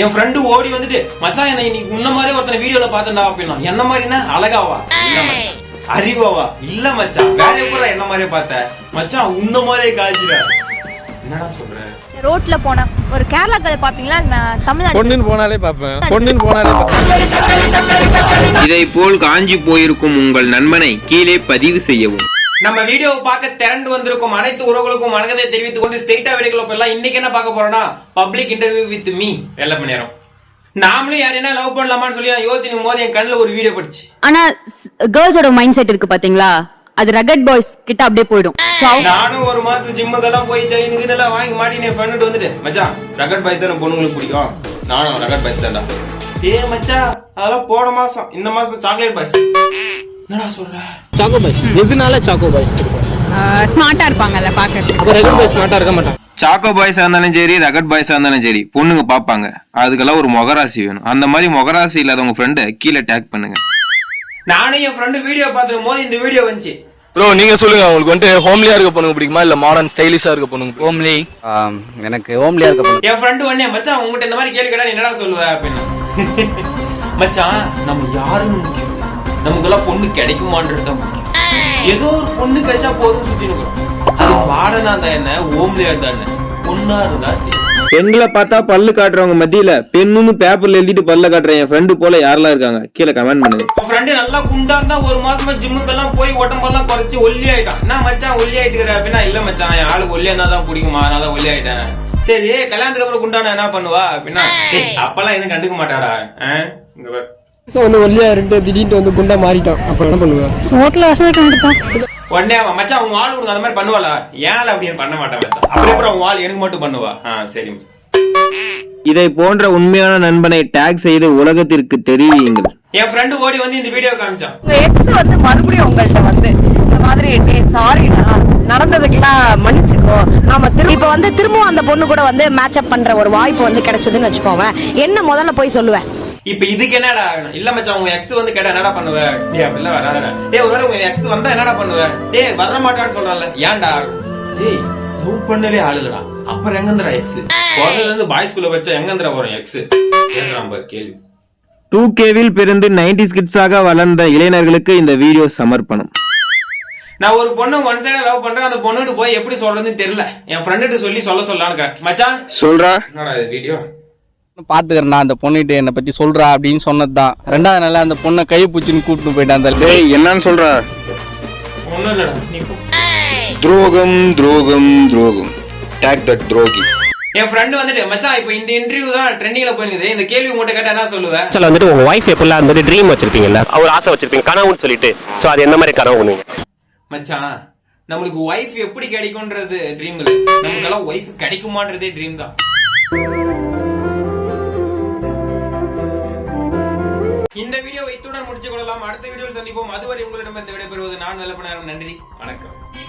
என் friend ஓடி வந்துட்டு மச்சான் என்ன இன்னைக்கு உன்ன மாதிரி ஒருத்தனை வீடியோல பார்த்தேன்டா அப்படின்னா என்ன மாதிரினா அழகாவா? இல்ல மச்சான். அறிவாவா? இல்ல மச்சான். வேற எப்படா என்ன மாதிரியே பார்த்த? மச்சான் உன்ன மாதிரியே காய்ச்சிடா என்னடா சொல்ற? ரோட்ல போன ஒரு கேரளா கதை பாப்பீங்களா நான் தமிழ்நாடு பொண்ணுன்னு போனாலே பார்ப்பேன். பொண்ணுன்னு போனாலே இதை போல் காஞ்சி போயிருக்கும் உங்கள் நண்பனை கீழே பதிவு செய்யவும். நம்ம வீடியோவை பார்க்க திரண்டு வந்திருக்கும் அனைத்து உறவுகளுக்கும் வணக்கத்தை தெரிவித்துக் கொண்டு ஸ்ட்ரெயிட்டா வீடியோக்குள்ள போயிடலாம். இன்னைக்கு என்ன பார்க்க போறோம்னா பப்ளிக் இன்டர்வியூ வித் மீ வெள்ள நேரம் நாமளும் யாரையா லவ் பண்ணலாமான்னு சொல்லி நான் யோசிக்கும் போது என் கண்ணுல ஒரு வீடியோ படிச்சு. ஆனா கேர்ள்ஸோட மைண்ட் செட் இருக்கு பாத்தீங்களா? அது ரகட் பாய்ஸ் கிட்ட அப்படியே போயிடும். நானும் ஒரு மாசம் ஜிம்முக்கெல்லாம் போய் செயினுக்கு எல்லாம் வாங்கி மாட்டி என் பண்ணிட்டு வந்துட்டு மச்சான் ரகட் பாய்ஸ் தான் பொண்ணுங்களுக்கு பிடிக்கும்? நானும் ரகட் பாய்ஸ் தான்டா. ஏ மச்சான் அதெல்லாம் போன மாசம் இந்த மாசம் சாக்லேட் பாய்ஸ் என்னடா சொல்ற? சாக்கோ பாய்ஸ் எதுனால சாக்கோ பாய்ஸ் ஸ்மார்ட்டா இருப்பாங்கல்ல பாக்க அப்ப ரெகுலர் பாய்ஸ் ஸ்மார்ட்டா இருக்க மாட்டான். சாக்கோ பாய்ஸா இருந்தாலும் சரி ரகட் இருந்தாலும் சரி பொண்ணுங்க பார்ப்பாங்க அதுக்கெல்லாம் ஒரு முகராசி வேணும். அந்த மாதிரி முகராசி இல்லாத உங்க ஃப்ரெண்டை கீழே டேக் பண்ணுங்க. நானும் என் ஃப்ரெண்டு வீடியோ பார்த்துடும் போது இந்த வீடியோ வந்துச்சு. ப்ரோ நீங்க சொல்லுங்க உங்களுக்கு வந்துட்டு ஹோம்லியா இருக்க பொண்ணுங்க பிடிக்குமா? இல்ல மாடர்ன் ஸ்டைலிஷா இருக்க பொண்ணுங்க ஹோம்லி எனக்கு ஹோம்லியா இருக்க பொண்ணு. என் ஃப்ரெண்டு உடனே மச்சான் உங்ககிட்ட இந்த மாதிரி கேள்வி கேட்டா நீ என்னடா சொல்லுவ அப்படின்னு. மச்சான் நம்ம யாருன்னு முக்கியம் இல்ல. நமக்கெல்லாம் பொண்ணு கிடைக்குமான்றது தான் ஏதோ ஒரு பொண்ணு கிடைச்சா போதும் சுத்தி இருக்கிறோம். அது வாடனா இருந்தா என்ன? ஓம்லியா இருந்தா என்ன? பொண்ணா இருந்தா சரி. பெண்களை பார்த்தா பல்லு காட்டுறவங்க மத்தியில பெண்ணுன்னு பேப்பர்ல எழுதிட்டு பல்ல காட்டுற என் ஃப்ரெண்டு போல யாரெல்லாம் இருக்காங்க? கீழே கமெண்ட் பண்ணுங்க. என் ஃப்ரெண்டு நல்லா குண்டா இருந்தா ஒரு மாசமா ஜிம்முக்கெல்லாம் போய் உடம்பெல்லாம் குறைச்சு ஒல்லி ஆயிட்டான் என்ன மச்சான் ஒல்லி ஆயிட்டு அப்படின்னா இல்ல மச்சான் என் ஆளுக்கு ஒல்லியா இருந்தா தான் பிடிக்குமா? நான் தான் ஒல்லி ஆயிட்டேன். சரி கல்யாணத்துக்கு அப்புறம் குண்டானா என்ன பண்ணுவா? அப்படின்னா "ஏய், அப்பெல்லாம் எதுவும் கண்டுக்க மாட்டாடா? இங்க பாரு வந்து ஒல்லியா இருந்து திடீர்னு வந்து குண்டா மாறிட்டான். அப்ப என்ன பண்ணுவேன் சோத்துல வசதி கண்டுப்பான் உடனே அவன் மச்சான் உங்க ஆளு உனக்கு அந்த மாதிரி பண்ணுவாளா? ஏன் அப்படின்னு பண்ண மாட்டான் மச்சான்? அப்புறம் அப்புறம் உங்க ஆள் எனக்கு மட்டும் பண்ணுவா? ஆ சரி. மச்சான். இதை போன்ற உண்மையான நண்பனை டேக் செய்து உலகத்திற்கு தெரிவியுங்கள். என் ஃப்ரெண்டு ஓடி வந்து இந்த வீடியோ காமிச்சான். உங்க எக்ஸ் வந்து மறுபடியும் உங்கள்ட்ட வந்து இந்த மாதிரி சாரிடா நடந்ததுக்கெல்லாம் மன்னிச்சுக்கோ. நாம திரும்ப இப்ப வந்து திரும்பவும் அந்த பொண்ணு கூட வந்து மேட்ச் அப் பண்ற ஒரு வாய்ப்பு வந்து கிடைச்சதுன்னு வச்சுக்கோவேன். என்ன முதல்ல போய் சொல்லுவேன்? இப்ப இதுக்கு என்னடா ஆகணும்? இல்ல மச்சான் உங்க எக்ஸ் வந்து கேட்டா என்னடா பண்ணுவ? டேய் அப்படிலாம் வராதடா. டேய் ஒருவேளை உங்க எக்ஸ் வந்தா என்னடா பண்ணுவ? டேய் வர மாட்டான்னு சொல்றல ஏன்டா? டேய் லவ் பண்ணவே ஆளுடா அப்புறம் எங்கந்திரா எக்ஸ் குழந்தைல இருந்து பாய்ஸ் ஸ்கூல்ல வச்சா எங்கந்திரா வரும் எக்ஸ் பாரு கேள்வி. டூ கேவில் பிறந்து நைன்டி கிட்ஸாக வளர்ந்த இளைஞர்களுக்கு இந்த வீடியோ சமர்ப்பணம். நான் ஒரு பொண்ணு ஒன் சைடா லவ் பண்றேன். அந்த பொண்ணுகிட்ட போய் எப்படி சொல்றதுன்னு தெரியல. என் ஃப்ரெண்டுகிட்ட சொல்லி சொல்ல இருக்கேன். மச்சான்? சொல்றா. என்னடா இது வீடியோ பாத்துக்கிறேன் அந்த பொண்ணுகிட்ட என்னை பத்தி சொல்றா அப்படின்னு சொன்னதுதான். ரெண்டாவது நாள் அந்த பொண்ணை கை பூச்சின்னு கூட்டிட்டு போயிட்டான் அந்த டேய் என்னன்னு சொல்றா. துரோகம் துரோகம் துரோகம். டேக் தட் துரோகி என் ஃப்ரெண்டு வந்துட்டு மச்சான் இப்போ இந்த இன்டர்வியூ தான் ட்ரெண்டிங்ல போயிருக்குது. இந்த கேள்வி உங்கள்கிட்ட கேட்டா என்ன சொல்லுவேன் ஆக்சுவலாக வந்துட்டு உங்க ஒய்ஃப் எப்படிலாம் வந்துட்டு ட்ரீம் வச்சிருப்பீங்கல்ல? ஒரு ஆசை வச்சிருப்பீங்க கனவுன்னு சொல்லிட்டு. ஸோ அது எந்த மாதிரி கனவு பண்ணுவீங்க? மச்சான் நம்மளுக்கு ஒய்ஃப் எப்படி கிடைக்கும்ன்றது ட்ரீம் இல்ல. நமக்கெல்லாம் ஒய்ஃப் கிடைக்குமான்றதே ட்ரீம் தான். இந்த வீடியோவை இத்துடன் முடிச்சு கொள்ளலாம். அடுத்த வீடியோவில் சந்திப்போம். அதுவரை உங்களிடம் இந்த விடைபெறுவது நான் நல்ல நன்றி. வணக்கம்.